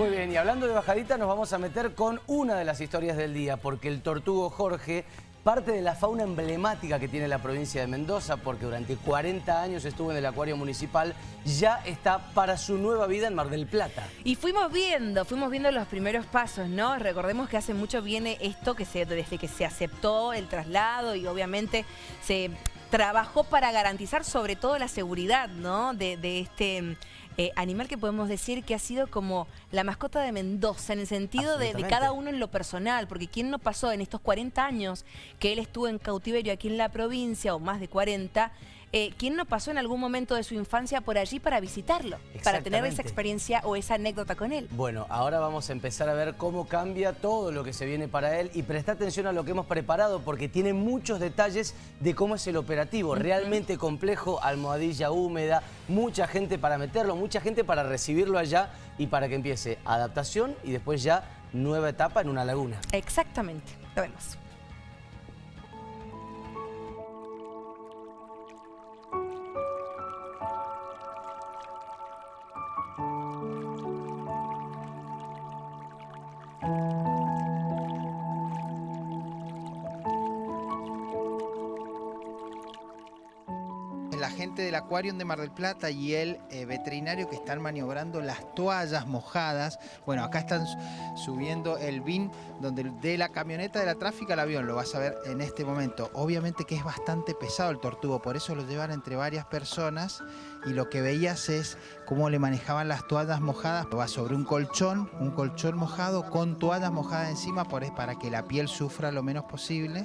Muy bien, y hablando de bajadita nos vamos a meter con una de las historias del día, porque el tortugo Jorge parte de la fauna emblemática que tiene la provincia de Mendoza, porque durante 40 años estuvo en el acuario municipal, ya está para su nueva vida en Mar del Plata. Y fuimos viendo, fuimos viendo los primeros pasos, ¿no? Recordemos que hace mucho viene esto que se, desde que se aceptó el traslado y obviamente se trabajó para garantizar sobre todo la seguridad, ¿no? de, de este eh, animal que podemos decir que ha sido como la mascota de Mendoza, en el sentido de, cada uno en lo personal, porque ¿quién no pasó en estos 40 años que él estuvo en cautiverio aquí en la provincia, o más de 40, eh, ¿quién no pasó en algún momento de su infancia por allí para visitarlo? Para tener esa experiencia o esa anécdota con él. Bueno, ahora vamos a empezar a ver cómo cambia todo lo que se viene para él y presta atención a lo que hemos preparado porque tiene muchos detalles de cómo es el operativo. Realmente complejo, almohadilla húmeda, mucha gente para meterlo, mucha gente para recibirlo allá y para que empiece adaptación y después ya nueva etapa en una laguna. Exactamente, lo vemos. Gente del Acuario de Mar del Plata y el eh, veterinario que están maniobrando las toallas mojadas. Bueno, acá están subiendo el bin donde de la camioneta de la tráfico al avión, lo vas a ver en este momento. Obviamente que es bastante pesado el tortugo, por eso lo llevan entre varias personas y lo que veías es cómo le manejaban las toallas mojadas. Va sobre un colchón, un colchón mojado con toallas mojadas encima para que la piel sufra lo menos posible.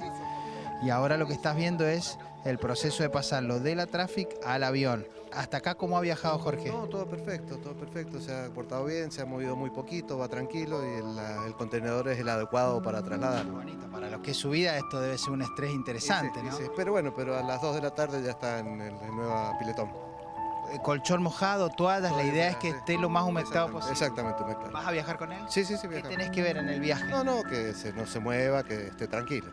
Y ahora lo que estás viendo es el proceso de pasarlo de la Traffic al avión. ¿Hasta acá cómo ha viajado Jorge? No, todo perfecto, todo perfecto. Se ha portado bien, se ha movido muy poquito, va tranquilo y el, contenedor es el adecuado para trasladarlo. Bonito, para los que es su vida esto debe ser un estrés interesante, ¿no? Sí, pero bueno, pero a las 2 de la tarde ya está en el, nuevo piletón. Eh, colchón mojado, toallas, la idea es que esté lo más humectado posible. Exactamente, humectado. ¿Vas a viajar con él? Sí, sí, sí. ¿Qué tenés que ver en el viaje? No, no, que no se mueva, que esté tranquilo.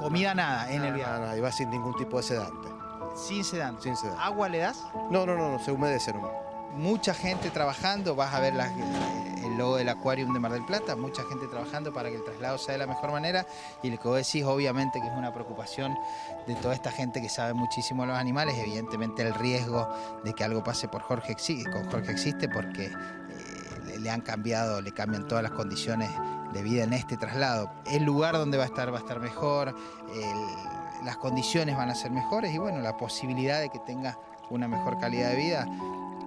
Comida nada en el viaje. Nada, y va sin ningún tipo de sedante. Sin sedante. Sin sedante. ¿Agua le das? No, no, no, se humedece nomás. Mucha gente trabajando, vas a ver el logo del Aquarium de Mar del Plata, mucha gente trabajando para que el traslado sea de la mejor manera y lo que vos decís obviamente que es una preocupación de toda esta gente que sabe muchísimo de los animales, evidentemente el riesgo de que algo pase por Jorge, con Jorge existe porque eh, le han cambiado, le cambian todas las condiciones de vida en este traslado. El lugar donde va a estar va a estar mejor, las condiciones van a ser mejores y bueno, la posibilidad de que tenga una mejor calidad de vida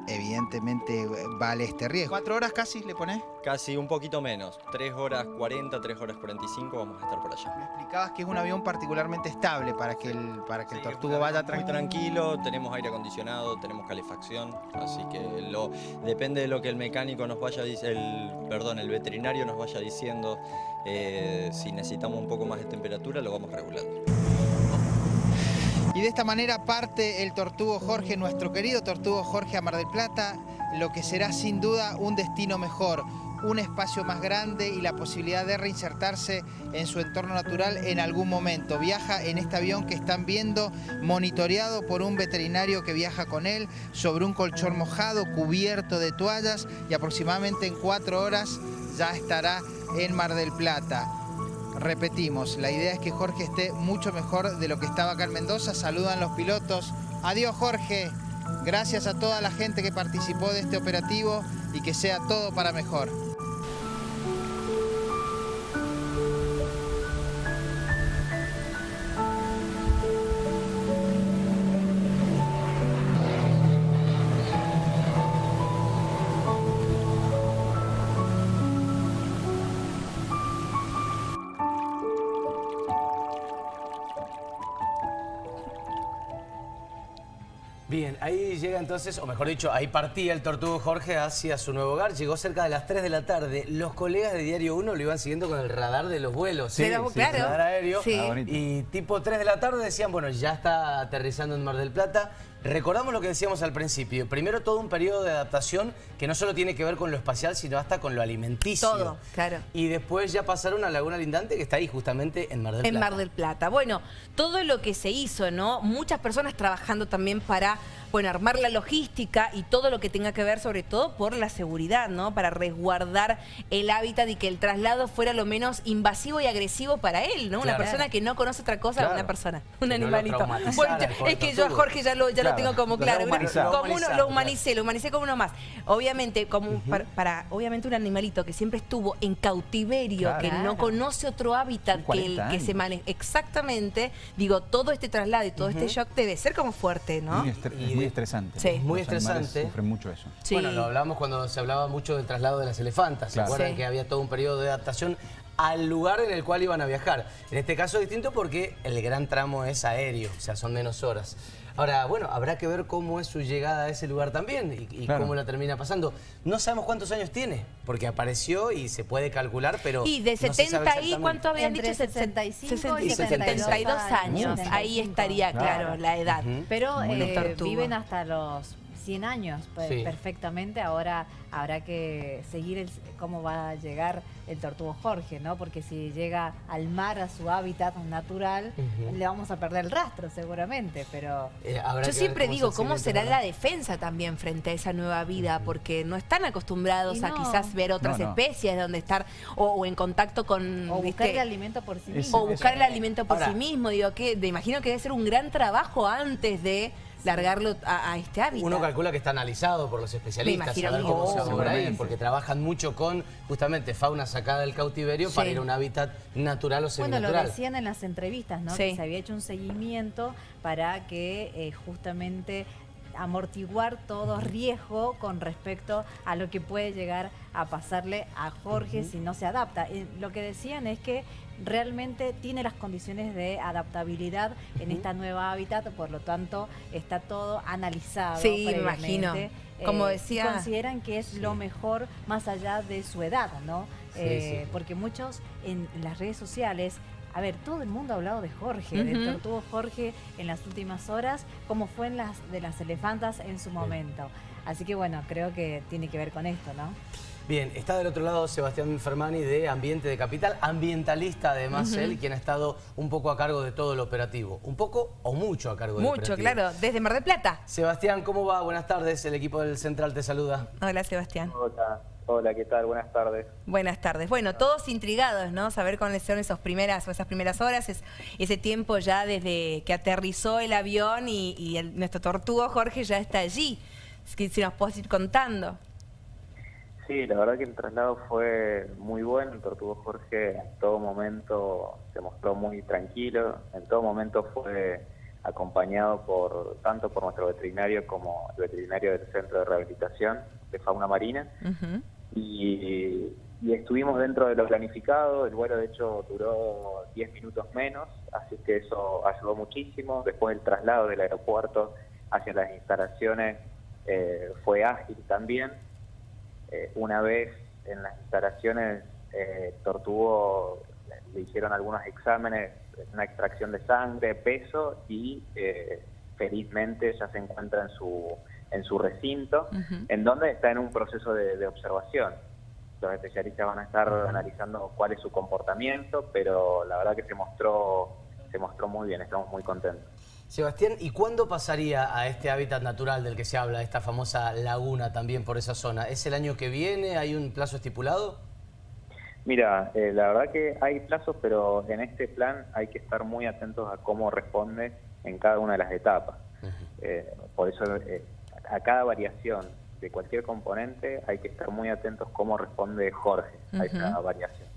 evidentemente vale este riesgo. ¿Cuatro horas casi le pones? Casi un poquito menos. Tres horas 40, tres horas 45 vamos a estar por allá. Me explicabas que es un avión particularmente estable para que el, para que el tortugo vaya tranquilo. Muy tranquilo, tenemos aire acondicionado, tenemos calefacción, así que lo, depende de lo que el mecánico nos vaya el, perdón, el veterinario nos vaya diciendo. Eh, si necesitamos un poco más de temperatura, lo vamos regulando. De esta manera parte el Tortugo Jorge, nuestro querido Tortugo Jorge a Mar del Plata, lo que será sin duda un destino mejor, un espacio más grande y la posibilidad de reinsertarse en su entorno natural en algún momento. Viaja en este avión que están viendo, monitoreado por un veterinario que viaja con él, sobre un colchón mojado, cubierto de toallas y aproximadamente en cuatro horas ya estará en Mar del Plata. Repetimos, la idea es que Jorge esté mucho mejor de lo que estaba acá en Mendoza. Saludan los pilotos. Adiós Jorge. Gracias a toda la gente que participó de este operativo y que sea todo para mejor. Bien, ahí llega entonces, o mejor dicho, ahí partía el Tortugo Jorge hacia su nuevo hogar. Llegó cerca de las 3 de la tarde. Los colegas de Diario 1 lo iban siguiendo con el radar de los vuelos. Sí, claro. El radar aéreo. Ah, y tipo 3 de la tarde decían, bueno, ya está aterrizando en Mar del Plata. Recordamos lo que decíamos al principio. Primero todo un periodo de adaptación que no solo tiene que ver con lo espacial, sino hasta con lo alimenticio. Todo, claro. Y después ya pasaron a Laguna Lindante, que está ahí justamente en Mar del Plata. En Mar del Plata. Bueno, todo lo que se hizo, ¿no? Muchas personas trabajando también para bueno, armar la logística y todo lo que tenga que ver, sobre todo por la seguridad, ¿no? Para resguardar el hábitat y que el traslado fuera lo menos invasivo y agresivo para él, ¿no? Una persona que no conoce otra cosa, Claro. una persona, un Que no lo animalito. traumatizara Bueno, es que yo a. Jorge ya lo, ya lo tengo como Lo claro. humanizado. Como uno, lo humanicé, lo humanicé como uno más. Obviamente, como para, para- obviamente un animalito que siempre estuvo en cautiverio, Claro. que no conoce otro hábitat que, el, 40 que se maneja. Exactamente, digo, todo este traslado y todo este shock debe ser como fuerte, ¿no? Y es muy estresante. Sí. Muy Los estresante. Sufren mucho eso. Sí. Bueno, lo hablamos cuando se hablaba mucho del traslado de las elefantas. ¿Se Claro. acuerdan Sí. que había todo un periodo de adaptación al lugar en el cual iban a viajar? En este caso es distinto porque el gran tramo es aéreo, o sea, son menos horas. Ahora, bueno, habrá que ver cómo es su llegada a ese lugar también y, y Claro. cómo la termina pasando. No sabemos cuántos años tiene, porque apareció y se puede calcular, pero Y de no se sabe 70 ahí, exactamente. ¿cuánto habían Entre dicho? 65 y 72 años. 75. Ahí estaría, claro, Claro. la edad. Pero eh, viven hasta los 100 años pues, Sí. perfectamente. Ahora habrá que seguir el- cómo va a llegar el tortugo Jorge, ¿no? Porque si llega al mar, a su hábitat natural, le vamos a perder el rastro seguramente, pero... Eh, Yo siempre cómo digo, ¿cómo será la defensa también frente a esa nueva vida? Porque no están acostumbrados a quizás ver otras No, no. especies donde estar o, o en contacto con... O buscar el alimento por sí Es- mismo. o buscar el alimento por Ahora- sí mismo. Digo, que me imagino que debe ser un gran trabajo antes de largarlo a, a este hábitat. Uno calcula que está analizado por los especialistas, saber que cómo se a ahí, seguramente. porque trabajan mucho con justamente fauna sacada del cautiverio para ir a un hábitat natural o Bueno, lo seminatural. decían en las entrevistas, ¿no? Sí. Que se había hecho un seguimiento para que eh, justamente amortiguar todo riesgo con respecto a lo que puede llegar a pasarle a Jorge si no se adapta. Eh, lo que decían es que realmente tiene las condiciones de adaptabilidad en esta nueva hábitat, por lo tanto está todo analizado. Sí, imagino. Como Eh, decía- Consideran que es lo mejor más allá de su edad, ¿no? Sí, Eh, sí. porque muchos en las redes sociales, a ver, todo el mundo ha hablado de Jorge, del Ujú. tortugo Jorge en las últimas horas, como fue en las de las elefantas en su momento. Así que bueno, creo que tiene que ver con esto, ¿no? Bien, está del otro lado Sebastián Fermani de Ambiente de Capital, ambientalista además él, quien ha estado un poco a cargo de todo el operativo. Un poco o mucho a cargo del Mucho, claro. Desde Mar del Plata. Sebastián, ¿cómo va? Buenas tardes, el equipo del Central te saluda. Hola, Sebastián. Hola, hola, ¿qué tal? Buenas tardes. Buenas tardes. Bueno, todos intrigados, ¿no? Saber cuáles son esas primeras o esas primeras horas, es- ese tiempo ya desde que aterrizó el avión y, y el- nuestro tortugo Jorge ya está allí. Es que si nos puedes ir contando. Sí, la verdad que el traslado fue muy bueno. El Tortugo Jorge en todo momento se mostró muy tranquilo. En todo momento fue acompañado por tanto por nuestro veterinario como el veterinario del Centro de Rehabilitación de Fauna Marina. Ujú. Y, estuvimos dentro de lo planificado, el vuelo de hecho duró 10 minutos menos, así que eso ayudó muchísimo. Después el traslado del aeropuerto hacia las instalaciones eh, fue ágil también. Eh, una vez en las instalaciones, eh, Tortugo le hicieron algunos exámenes, una extracción de sangre, peso y eh, felizmente ya se encuentra en su, en su recinto, en donde está en un proceso de, de observación. Los especialistas van a estar analizando cuál es su comportamiento, pero la verdad que se mostró, se mostró muy bien, estamos muy contentos. Sebastián, ¿y cuándo pasaría a este hábitat natural del que se habla, esta famosa laguna también por esa zona? ¿Es el año que viene? ¿Hay un plazo estipulado? Mira, eh, la verdad que hay plazos, pero en este plan hay que estar muy atentos a cómo responde en cada una de las etapas. Eh, por eso eh, a cada variación de cualquier componente hay que estar muy atentos cómo responde Jorge a esa variación.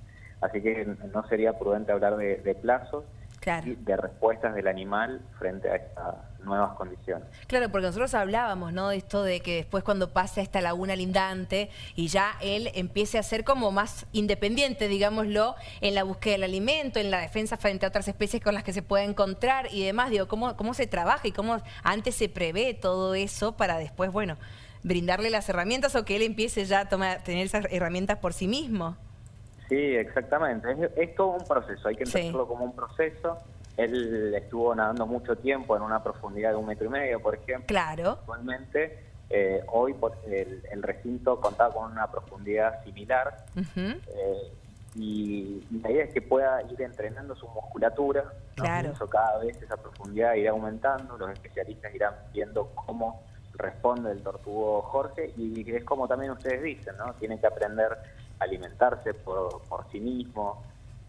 Así que no sería prudente hablar de, de plazos Claro. y de respuestas del animal frente a estas nuevas condiciones. Claro, porque nosotros hablábamos, ¿no? De esto de que después cuando pase a esta laguna lindante y ya él empiece a ser como más independiente, digámoslo, en la búsqueda del alimento, en la defensa frente a otras especies con las que se puede encontrar y demás. Digo, ¿cómo, cómo se trabaja y cómo antes se prevé todo eso para después, bueno, brindarle las herramientas o que él empiece ya a tomar, tener esas herramientas por sí mismo? Sí, exactamente. Es, es todo un proceso, hay que Sí. entenderlo como un proceso. Él estuvo nadando mucho tiempo en una profundidad de un metro y medio, por ejemplo. Claro. Actualmente, eh, hoy por- el, el recinto contaba con una profundidad similar eh, y, y la idea es que pueda ir entrenando su musculatura, ¿no? Claro. Eso cada vez esa profundidad irá aumentando, los especialistas irán viendo cómo responde el tortugo Jorge y es como también ustedes dicen, ¿no? Tiene que aprender a alimentarse por, por sí mismo.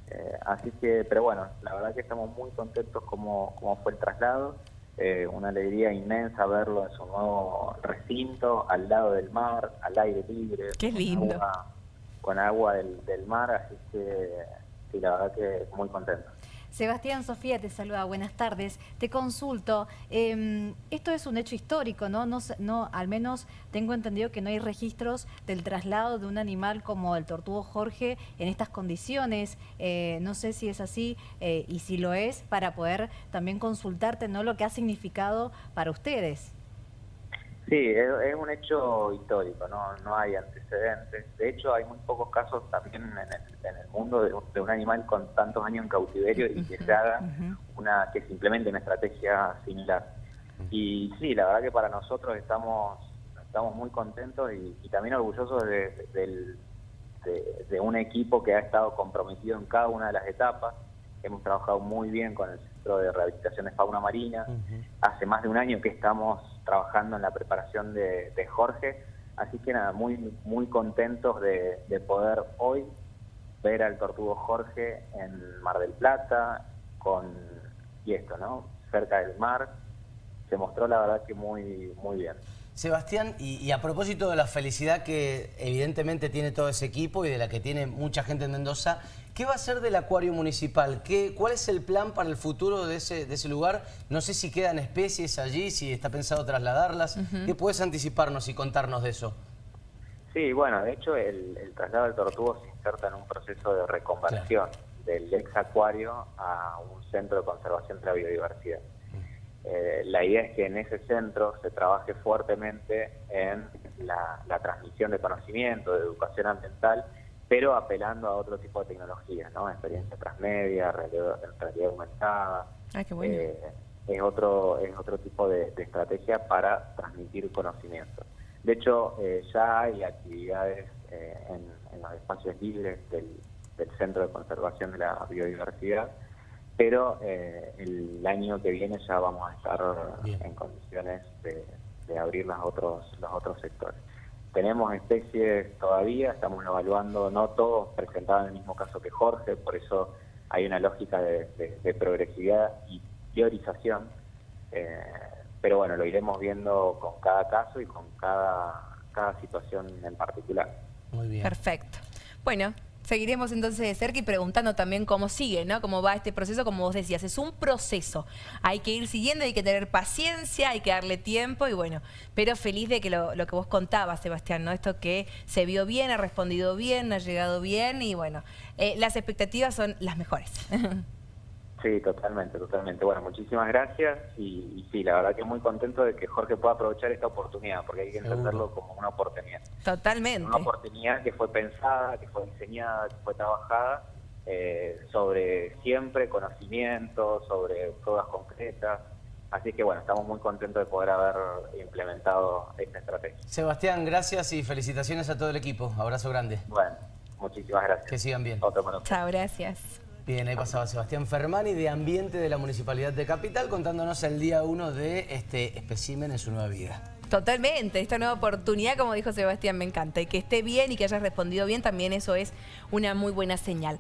Eh, así que, pero bueno, la verdad que estamos muy contentos como, como fue el traslado. Eh, una alegría inmensa verlo en su nuevo recinto, al lado del mar, al aire libre. Qué con lindo. agua- con agua del, del mar, así que sí, la verdad que muy contento. Sebastián Sofía te saluda, buenas tardes. Te consulto, eh, esto es un hecho histórico, ¿no? No, no Al menos tengo entendido que no hay registros del traslado de un animal como el tortugo Jorge en estas condiciones. Eh, no sé si es así eh, y si lo es, para poder también consultarte, ¿no? Lo que ha significado para ustedes. Sí, es, es un hecho histórico, no, no hay antecedentes. De hecho, hay muy pocos casos también en el, en el mundo de, de un animal con tantos años en cautiverio y que se haga una que se implemente una estrategia similar. Y sí, la verdad que para nosotros estamos estamos muy contentos y, y también orgullosos de, de- de un equipo que ha estado comprometido en cada una de las etapas. Hemos trabajado muy bien con el Centro de Rehabilitación de Fauna Marina. Hace más de un año que estamos trabajando en la preparación de, Jorge. Así que nada, muy, muy contentos de, de poder hoy ver al tortugo Jorge en Mar del Plata, con, y esto, ¿no? Cerca del mar. Se mostró la verdad que muy, muy bien. Sebastián, y, y a propósito de la felicidad que evidentemente tiene todo ese equipo y de la que tiene mucha gente en Mendoza, ¿qué va a ser del acuario municipal? ¿Qué, ¿Cuál es el plan para el futuro de ese, de ese lugar? No sé si quedan especies allí, si está pensado trasladarlas. ¿Qué puedes anticiparnos y contarnos de eso? Sí, bueno, de hecho el, el traslado del tortugo se inserta en un proceso de reconversión del ex acuario a un centro de conservación de la biodiversidad. Eh, la idea es que en ese centro se trabaje fuertemente en la, la transmisión de conocimiento, de educación ambiental, pero apelando a otro tipo de tecnologías, ¿no? Experiencia transmedia, realidad, realidad aumentada. Ah, qué bueno. Eh, es otro es otro tipo de, de estrategia para transmitir conocimiento. De hecho, eh, ya hay actividades eh, en, en los espacios libres del, del Centro de Conservación de la Biodiversidad, pero eh, el año que viene ya vamos a estar Bien. en condiciones de, de abrir los otros los otros sectores. Tenemos especies todavía, estamos evaluando, no todos presentaban el mismo caso que Jorge, por eso hay una lógica de, de- de progresividad y priorización, eh, pero bueno, lo iremos viendo con cada caso y con cada, cada situación en particular. Muy bien. Perfecto. Bueno, seguiremos entonces de cerca y preguntando también cómo sigue, ¿no? Cómo va este proceso, como vos decías, es un proceso. Hay que ir siguiendo, hay que tener paciencia, hay que darle tiempo y bueno, pero feliz de que lo, lo que vos contabas, Sebastián, ¿no? Esto que se vio bien, ha respondido bien, ha llegado bien y bueno, eh, las expectativas son las mejores. Sí, totalmente, totalmente. Bueno, muchísimas gracias y, y sí, la verdad que muy contento de que Jorge pueda aprovechar esta oportunidad, porque hay que entenderlo como una oportunidad. Totalmente. Una oportunidad que fue pensada, que fue diseñada, que fue trabajada eh, sobre siempre conocimiento, sobre pruebas concretas. Así que bueno, estamos muy contentos de poder haber implementado esta estrategia. Sebastián, gracias y felicitaciones a todo el equipo. Abrazo grande. Bueno, muchísimas gracias. Que sigan bien. Otro. Chao, gracias. Bien, ahí pasaba Sebastián Fermani de Ambiente de la Municipalidad de Capital contándonos el día uno de este espécimen en su nueva vida. Totalmente, esta nueva oportunidad, como dijo Sebastián, me encanta. Y que esté bien y que hayas respondido bien, también eso es una muy buena señal.